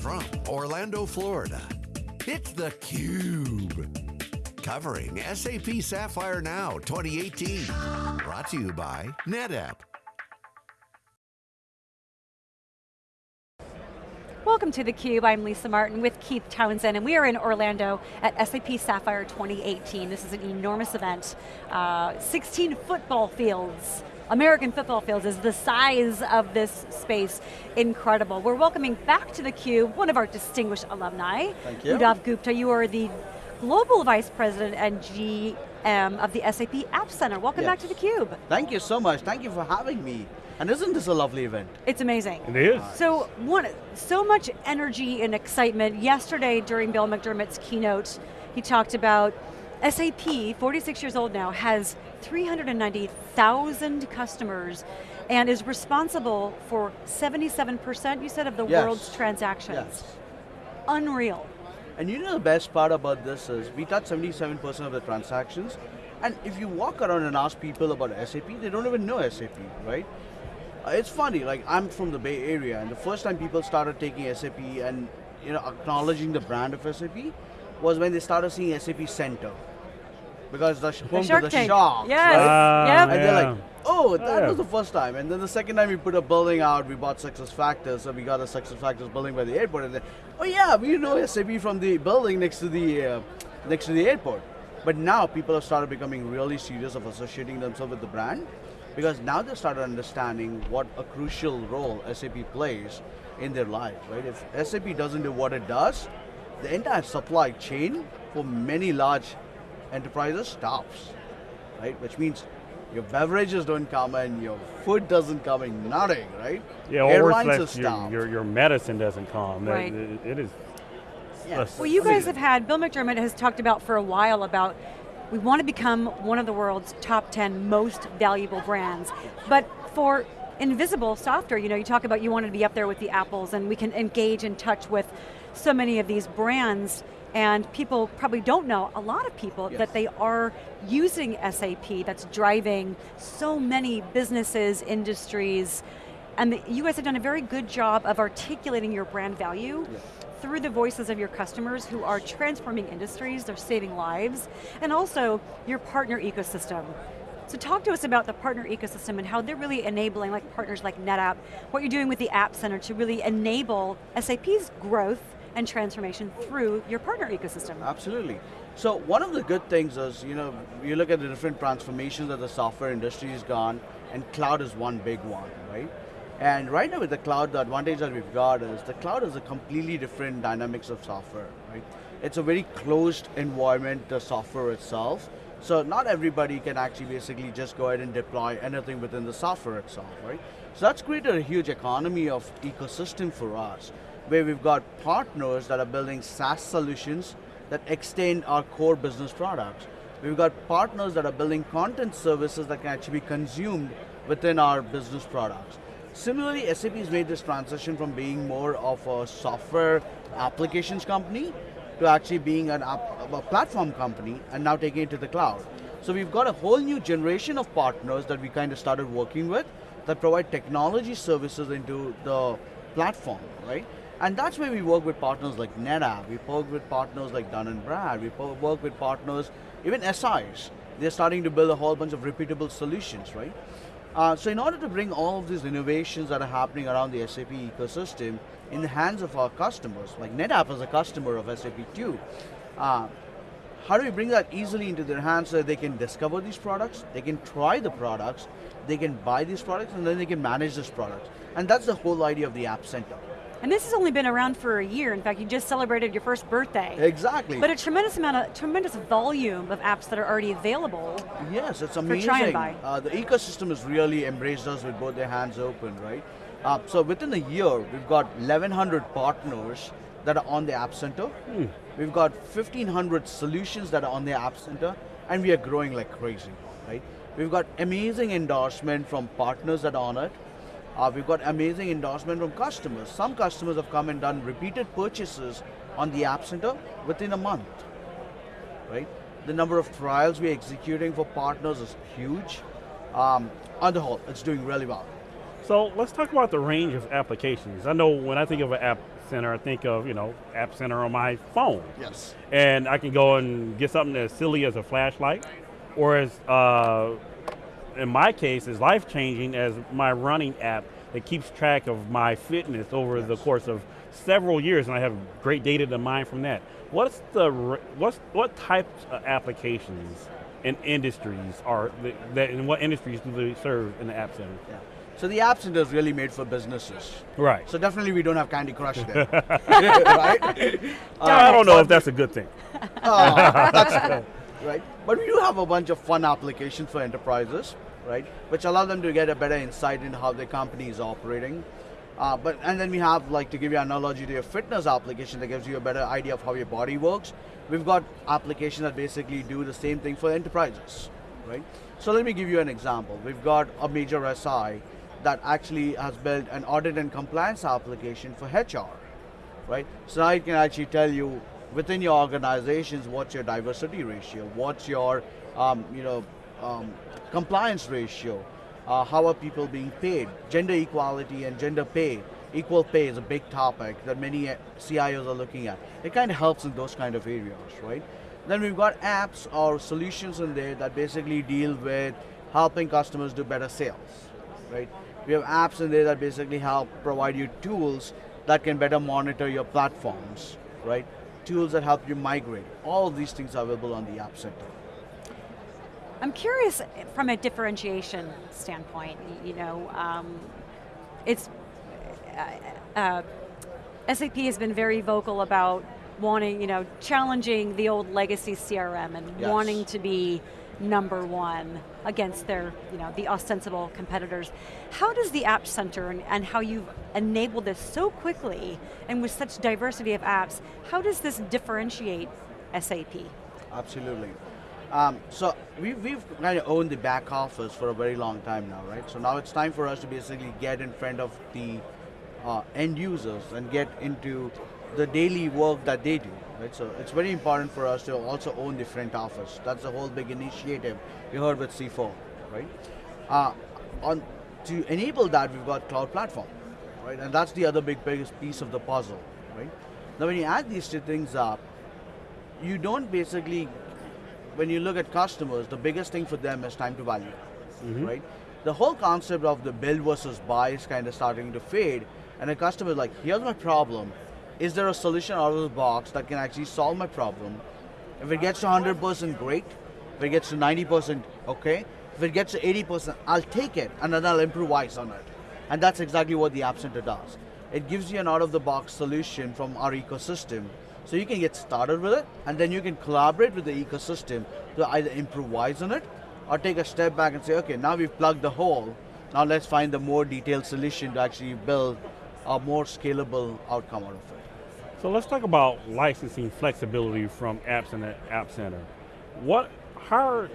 from Orlando, Florida, it's theCUBE. Covering SAP Sapphire Now 2018. Brought to you by NetApp. Welcome to theCUBE, I'm Lisa Martin with Keith Townsend, and we are in Orlando at SAP Sapphire 2018. This is an enormous event. Uh, 16 football fields American football fields is the size of this space incredible. We're welcoming back to theCUBE one of our distinguished alumni. Thank you. Udav Gupta, you are the Global Vice President and GM of the SAP App Center. Welcome yes. back to theCUBE. Thank you so much, thank you for having me. And isn't this a lovely event? It's amazing. It is. So, one, so much energy and excitement. Yesterday during Bill McDermott's keynote, he talked about SAP, 46 years old now, has 390,000 customers and is responsible for 77%, you said, of the yes. world's transactions. Yes. Unreal. And you know the best part about this is, we touch 77% of the transactions, and if you walk around and ask people about SAP, they don't even know SAP, right? Uh, it's funny, like I'm from the Bay Area, and the first time people started taking SAP and you know acknowledging the brand of SAP was when they started seeing SAP Center because the home the to the sharks. Yes. Uh, yep. And they're like, oh, that yeah. was the first time. And then the second time we put a building out, we bought Success Factors, so we got a Success Factors building by the airport. And then, oh yeah, we know SAP from the building next to the uh, next to the airport. But now people have started becoming really serious of associating themselves with the brand because now they started understanding what a crucial role SAP plays in their life, right? If SAP doesn't do what it does, the entire supply chain for many large enterprises stops, right? Which means your beverages don't come in, your food doesn't come in, nothing, right? Yeah, or Airlines worse, your, your, your medicine doesn't come. Right. It, it is. Yes. Well, you guys have had, Bill McDermott has talked about for a while about we want to become one of the world's top 10 most valuable brands. But for invisible software, you know, you talk about you want to be up there with the Apples and we can engage and touch with so many of these brands and people probably don't know, a lot of people, Yes. that they are using SAP that's driving so many businesses, industries, and the, you guys have done a very good job of articulating your brand value Yes. through the voices of your customers who are transforming industries, they're saving lives, and also your partner ecosystem. So talk to us about the partner ecosystem and how they're really enabling, like partners like NetApp, what you're doing with the App Center to really enable SAP's growth and transformation through your partner ecosystem. Absolutely. So one of the good things is, you know, you look at the different transformations that the software industry has gone, and cloud is one big one, right? And right now with the cloud, the advantage that we've got is the cloud is a completely different dynamics of software, right? It's a very closed environment, the software itself. So not everybody can actually basically just go ahead and deploy anything within the software itself, right? So that's created a huge economy of ecosystem for us, where we've got partners that are building SaaS solutions that extend our core business products. We've got partners that are building content services that can actually be consumed within our business products. Similarly, SAP has made this transition from being more of a software applications company to actually being an app, a platform company and now taking it to the cloud. So we've got a whole new generation of partners that we kind of started working with that provide technology services into the platform, right? And that's where we work with partners like NetApp, we work with partners like Dun & Brad, we work with partners, even SIs. They're starting to build a whole bunch of repeatable solutions, right? Uh, so in order to bring all of these innovations that are happening around the SAP ecosystem in the hands of our customers, like NetApp is a customer of SAP too, uh, how do we bring that easily into their hands so they can discover these products, they can try the products, they can buy these products, and then they can manage these products. And that's the whole idea of the App Center. And this has only been around for a year. In fact, you just celebrated your first birthday. Exactly. But a tremendous amount of, tremendous volume of apps that are already available. Yes, it's amazing. For amazing. try and buy. Uh, the ecosystem has really embraced us with both their hands open, right? Uh, so within a year, we've got 1,100 partners that are on the App Center. We've got 1,500 solutions that are on the App Center, and we are growing like crazy, right? We've got amazing endorsement from partners that are on it. Uh, we've got amazing endorsement from customers. Some customers have come and done repeated purchases on the App Center within a month, right? The number of trials we're executing for partners is huge. Um, on the whole, it's doing really well. So let's talk about the range of applications. I know when I think of an app center, I think of, you know, app center on my phone. Yes. And I can go and get something as silly as a flashlight, or as, uh, in my case, is life-changing as my running app that keeps track of my fitness over the course of several years, and I have great data to mine from that. What's the, what's, what types of applications and industries are, that, in what industries do they serve in the App Center? Yeah. So the App Center is really made for businesses. Right. So definitely we don't have Candy Crush there, right? I don't um, know if that's a good thing. Oh, that's right. But we do have a bunch of fun applications for enterprises, right? Which allow them to get a better insight into how their company is operating. Uh, but and then we have like to give you an analogy to your fitness application that gives you a better idea of how your body works. We've got applications that basically do the same thing for enterprises, right? So let me give you an example. We've got a major SI that actually has built an audit and compliance application for HR, right? So now it can actually tell you within your organizations what's your diversity ratio, what's your um, you know um, compliance ratio, uh, how are people being paid, gender equality and gender pay. Equal pay is a big topic that many uh, CIOs are looking at. It kind of helps in those kind of areas, right? Then we've got apps or solutions in there that basically deal with helping customers do better sales, right? We have apps in there that basically help provide you tools that can better monitor your platforms, right? Tools that help you migrate. All of these things are available on the App Center. I'm curious from a differentiation standpoint, you know, um, it's, uh, uh, SAP has been very vocal about wanting, you know, challenging the old legacy CRM and yes. wanting to be number one against their, you know, the ostensible competitors. How does the App Center and, and how you've enabled this so quickly and with such diversity of apps, how does this differentiate SAP? Absolutely. Um, so we, we've kind of owned the back office for a very long time now, right? So now it's time for us to basically get in front of the uh, end users and get into the daily work that they do. Right? So it's very important for us to also own the front office. That's the whole big initiative we heard with C4, right? Uh, on to enable that, we've got cloud platform, right? And that's the other big biggest piece of the puzzle, right? Now, when you add these two things up, you don't basically, when you look at customers, the biggest thing for them is time to value, mm-hmm. right? The whole concept of the build versus buy is kind of starting to fade, and a customer is like, here's my problem, is there a solution out of the box that can actually solve my problem? If it gets to 100% great, if it gets to 90% okay, if it gets to 80%, I'll take it and then I'll improvise on it. And that's exactly what the App Center does. It gives you an out of the box solution from our ecosystem. So you can get started with it and then you can collaborate with the ecosystem to either improvise on it or take a step back and say, okay, now we've plugged the hole, now let's find the more detailed solution to actually build a more scalable outcome out of it. So let's talk about licensing flexibility from apps in the App Center. What, how,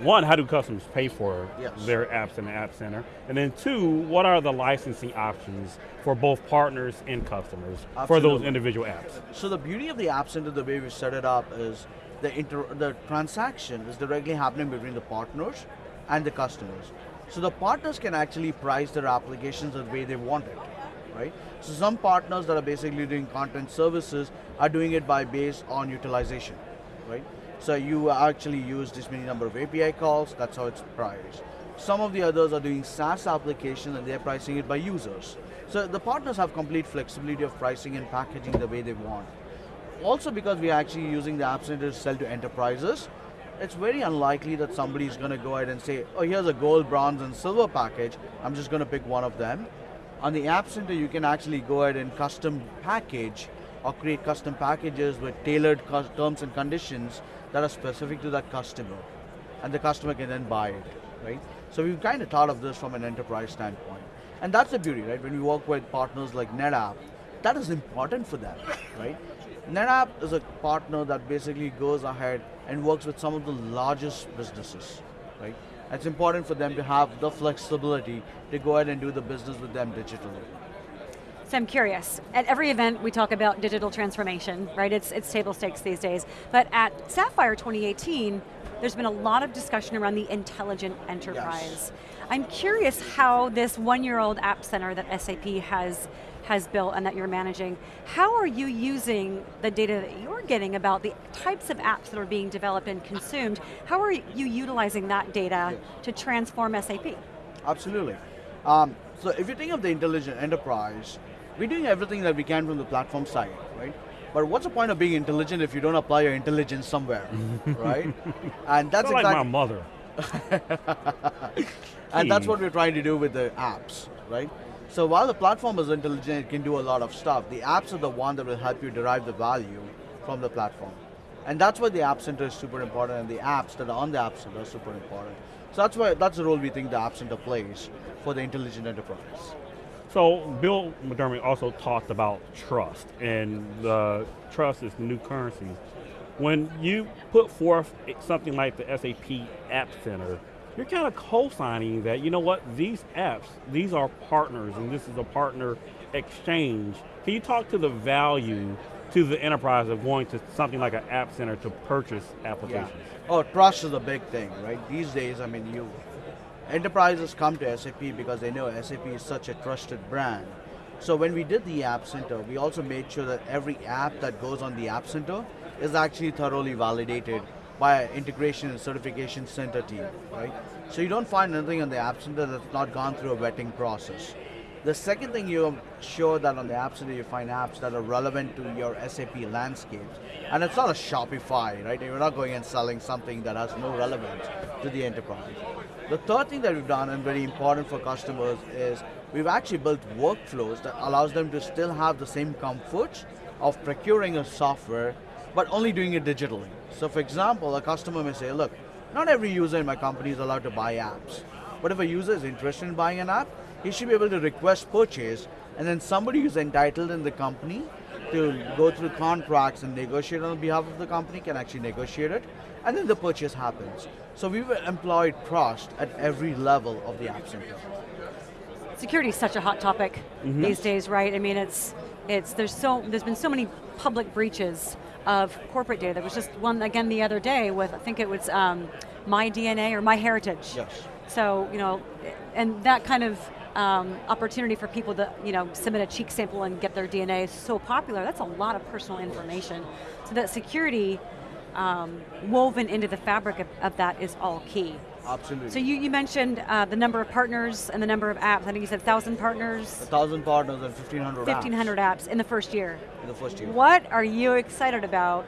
one, how do customers pay for yes. their apps in the App Center? And then two, what are the licensing options for both partners and customers Absolutely. for those individual apps? So the beauty of the App Center, the way we set it up is the, inter the transaction is directly happening between the partners and the customers. So the partners can actually price their applications the way they want it right? So some partners that are basically doing content services are doing it by based on utilization, right? So you actually use this many number of API calls, that's how it's priced. Some of the others are doing SaaS applications and they're pricing it by users. So the partners have complete flexibility of pricing and packaging the way they want. Also because we are actually using the App Center to sell to enterprises, it's very unlikely that somebody is going to go ahead and say, oh, here's a gold, bronze, and silver package. I'm just going to pick one of them. On the App Center, you can actually go ahead and custom package or create custom packages with tailored terms and conditions that are specific to that customer. And the customer can then buy it, right? So we've kind of thought of this from an enterprise standpoint. And that's the beauty, right? When we work with partners like NetApp, that is important for them, right? NetApp is a partner that basically goes ahead and works with some of the largest businesses, right? It's important for them to have the flexibility to go ahead and do the business with them digitally. So I'm curious, at every event we talk about digital transformation, right? It's, it's table stakes these days. But at Sapphire 2018, there's been a lot of discussion around the intelligent enterprise. Yes. I'm curious how this one-year-old app center that SAP has has built and that you're managing, how are you using the data that you're getting about the types of apps that are being developed and consumed? How are you utilizing that data yes. to transform SAP? Absolutely. Um, so if you think of the intelligent enterprise, we're doing everything that we can from the platform side, right? But what's the point of being intelligent if you don't apply your intelligence somewhere, right? And that's exactly like my mother. and that's hmm. what we're trying to do with the apps, right? So while the platform is intelligent, it can do a lot of stuff. The apps are the one that will help you derive the value from the platform. And that's why the App Center is super important and the apps that are on the App Center are super important. So that's why that's the role we think the App Center plays for the intelligent enterprise. So Bill McDermott also talked about trust, and the trust is the new currency. When you put forth something like the SAP App Center, you're kind of co-signing that, you know what, these apps, these are partners, and this is a partner exchange. Can you talk to the value to the enterprise of going to something like an app center to purchase applications? Yeah. Oh, trust is a big thing, right? These days, I mean, you enterprises come to SAP because they know SAP is such a trusted brand. So when we did the App Center, we also made sure that every app that goes on the App Center is actually thoroughly validated by an integration and certification center team, right? So you don't find anything on the App Center that's not gone through a vetting process. The second thing you sure that on the App Center you find apps that are relevant to your SAP landscapes. And it's not a Shopify, right? You're not going and selling something that has no relevance to the enterprise. The third thing that we've done and very important for customers is we've actually built workflows that allows them to still have the same comfort of procuring a software, but only doing it digitally. So for example, a customer may say, look, not every user in my company is allowed to buy apps. But if a user is interested in buying an app, he should be able to request purchase and then somebody who's entitled in the company to go through contracts and negotiate on behalf of the company can actually negotiate it and then the purchase happens. So we've employed trust at every level of the App Center. Security is such a hot topic mm -hmm. these days, right? I mean, it's it's there's so there's been so many public breaches of corporate data. There was just one again the other day with I think it was um, my DNA or MyHeritage. Yes. So you know, and that kind of um, opportunity for people to you know, submit a cheek sample and get their DNA is so popular, that's a lot of personal information. So that security um, woven into the fabric of, of, that is all key. Absolutely. So you, you mentioned uh, the number of partners and the number of apps. I think you said 1,000 partners? 1,000 partners and 1,500 1,500 apps. apps in the first year. In the first year. What are you excited about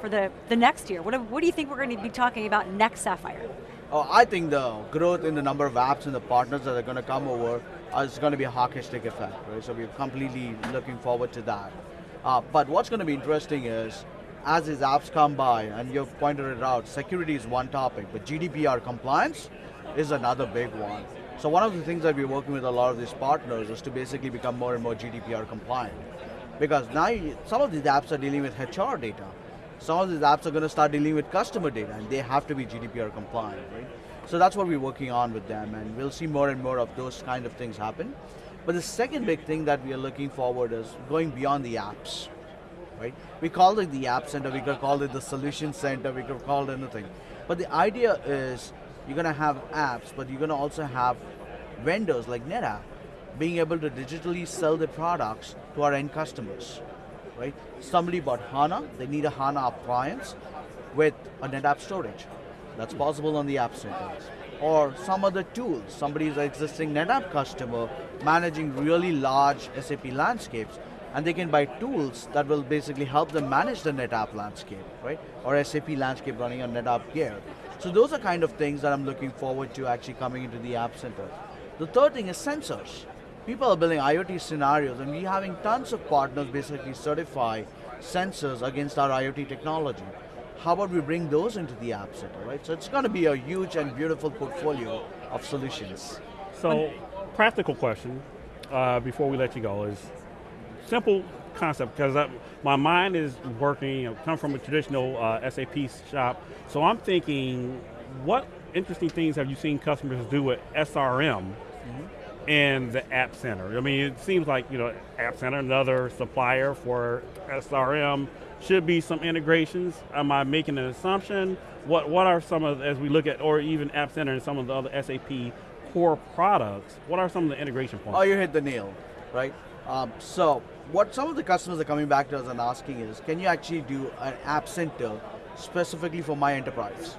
for the, the next year? What, what do you think we're going to be talking about next Sapphire? Oh, I think the growth in the number of apps and the partners that are going to come over is going to be a hockey stick effect, right? So we're completely looking forward to that. Uh, but what's going to be interesting is, as these apps come by, and you've pointed it out, security is one topic, but GDPR compliance is another big one. So one of the things that we're working with a lot of these partners is to basically become more and more GDPR compliant. Because now some of these apps are dealing with HR data some of these apps are going to start dealing with customer data and they have to be GDPR compliant, right? So that's what we're working on with them and we'll see more and more of those kind of things happen. But the second big thing that we are looking forward is going beyond the apps, right? We call it the app center, we could call it the solution center, we could call it anything. But the idea is you're going to have apps, but you're going to also have vendors like NetApp being able to digitally sell their products to our end customers right? Somebody bought HANA, they need a HANA appliance with a NetApp storage. That's possible on the App Center. Or some other tools, somebody is an existing NetApp customer managing really large SAP landscapes, and they can buy tools that will basically help them manage the NetApp landscape, right? Or SAP landscape running on NetApp gear. So those are kind of things that I'm looking forward to actually coming into the App Center. The third thing is sensors people are building IoT scenarios and we're having tons of partners basically certify sensors against our IoT technology. How about we bring those into the App Center, right? So it's going to be a huge and beautiful portfolio of solutions. So, practical question uh, before we let you go is simple concept because my mind is working, know, come from a traditional uh, SAP shop, so I'm thinking, what interesting things have you seen customers do with SRM mm -hmm and the App Center. I mean, it seems like, you know, App Center, another supplier for SRM, should be some integrations. Am I making an assumption? What, what are some of, as we look at, or even App Center and some of the other SAP core products, what are some of the integration points? Oh, you hit the nail, right? Um, so, what some of the customers are coming back to us and asking is, can you actually do an app center specifically for my enterprise,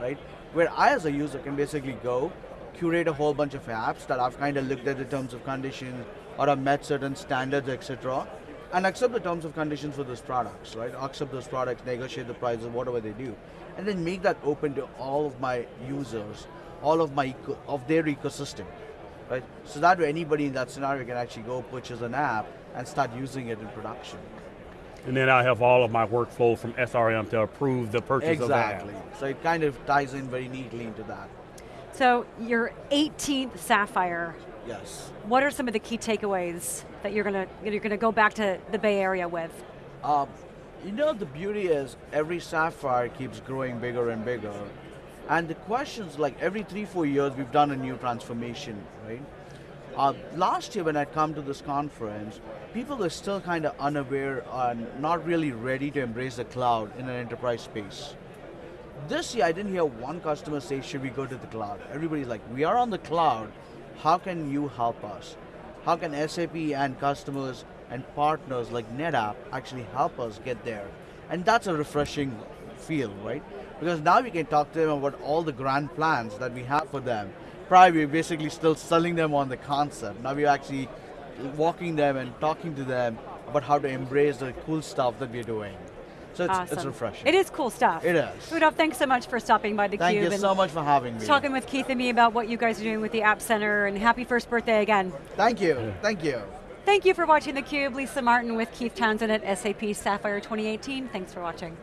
right? Where I, as a user, can basically go, curate a whole bunch of apps that I've kind of looked at the terms of conditions or have met certain standards, etc., and accept the terms of conditions for those products, right? Accept those products, negotiate the prices, whatever they do, and then make that open to all of my users, all of my of their ecosystem, right? So that way anybody in that scenario can actually go purchase an app and start using it in production. and then I have all of my workflow from SRM to approve the purchase of that. Exactly. So it kind of ties in very neatly into that. So your 18th Sapphire, Yes. what are some of the key takeaways that you're going to you're going to go back to the Bay Area with? Um, you know, the beauty is every Sapphire keeps growing bigger and bigger. And the questions, like every three, four years, we've done a new transformation, right? Uh, last year, when I'd come to this conference, people were still kind of unaware and not really ready to embrace the cloud in an enterprise space. This year, I didn't hear one customer say, Should we go to the cloud? Everybody's like, We are on the cloud. How can you help us? How can SAP and customers and partners like NetApp actually help us get there? And that's a refreshing feel, right? Because now we can talk to them about all the grand plans that we have for them. Prior, we are basically still selling them on the concept. Now we're actually walking them and talking to them about how to embrace the cool stuff that we're doing. So it's, it's Awesome. refreshing. It is cool stuff. It is. Rudolph, thanks so much for stopping by theCUBE. Thank you so much for having me. Talking with Keith and me about what you guys are doing with the App Center, and happy first birthday again. Thank you. Thank you. Thank you for watching theCUBE. Lisa Martin with Keith Townsend at SAP Sapphire 2018. Thanks for watching.